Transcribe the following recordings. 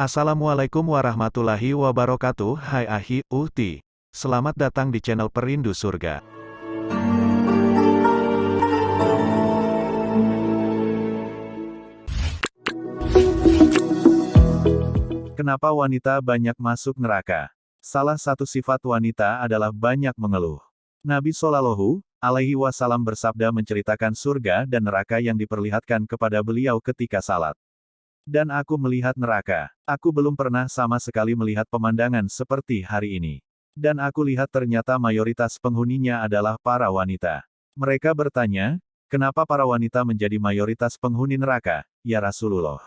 Assalamualaikum warahmatullahi wabarakatuh Hai Ahi, Uhti. Selamat datang di channel Perindu Surga. Kenapa wanita banyak masuk neraka? Salah satu sifat wanita adalah banyak mengeluh. Nabi Shallallahu alaihi wasallam bersabda menceritakan surga dan neraka yang diperlihatkan kepada beliau ketika salat. Dan aku melihat neraka. Aku belum pernah sama sekali melihat pemandangan seperti hari ini. Dan aku lihat ternyata mayoritas penghuninya adalah para wanita. Mereka bertanya, kenapa para wanita menjadi mayoritas penghuni neraka, ya Rasulullah?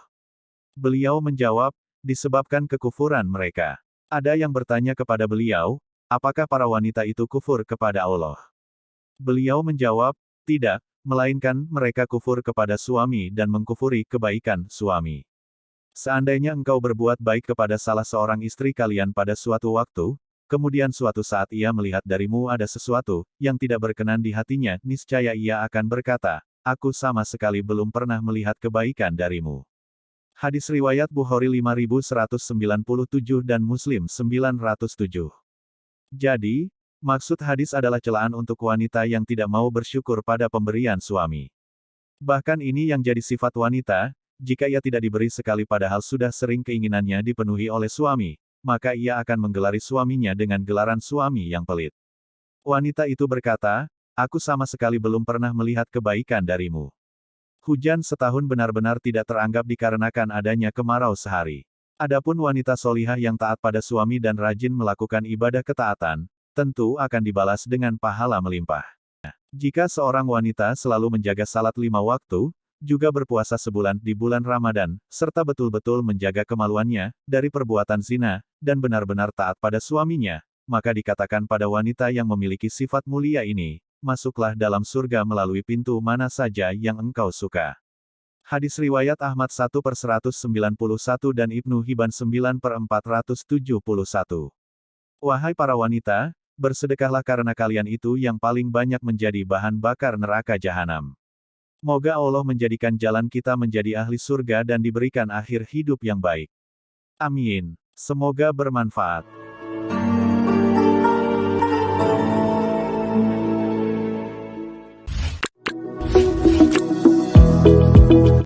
Beliau menjawab, disebabkan kekufuran mereka. Ada yang bertanya kepada beliau, apakah para wanita itu kufur kepada Allah? Beliau menjawab, tidak, melainkan mereka kufur kepada suami dan mengkufuri kebaikan suami. Seandainya engkau berbuat baik kepada salah seorang istri kalian pada suatu waktu, kemudian suatu saat ia melihat darimu ada sesuatu yang tidak berkenan di hatinya, niscaya ia akan berkata, Aku sama sekali belum pernah melihat kebaikan darimu. Hadis Riwayat Bukhari 5197 dan Muslim 907. Jadi, Maksud hadis adalah celaan untuk wanita yang tidak mau bersyukur pada pemberian suami. Bahkan ini yang jadi sifat wanita, jika ia tidak diberi sekali padahal sudah sering keinginannya dipenuhi oleh suami, maka ia akan menggelari suaminya dengan gelaran suami yang pelit. Wanita itu berkata, aku sama sekali belum pernah melihat kebaikan darimu. Hujan setahun benar-benar tidak teranggap dikarenakan adanya kemarau sehari. Adapun wanita solihah yang taat pada suami dan rajin melakukan ibadah ketaatan, tentu akan dibalas dengan pahala melimpah. Jika seorang wanita selalu menjaga salat lima waktu, juga berpuasa sebulan di bulan Ramadan, serta betul-betul menjaga kemaluannya dari perbuatan zina, dan benar-benar taat pada suaminya, maka dikatakan pada wanita yang memiliki sifat mulia ini, masuklah dalam surga melalui pintu mana saja yang engkau suka. Hadis Riwayat Ahmad 1 per 191 dan Ibnu Hibban 9 per 471. Wahai para wanita, Bersedekahlah karena kalian itu yang paling banyak menjadi bahan bakar neraka jahanam. Moga Allah menjadikan jalan kita menjadi ahli surga dan diberikan akhir hidup yang baik. Amin. Semoga bermanfaat.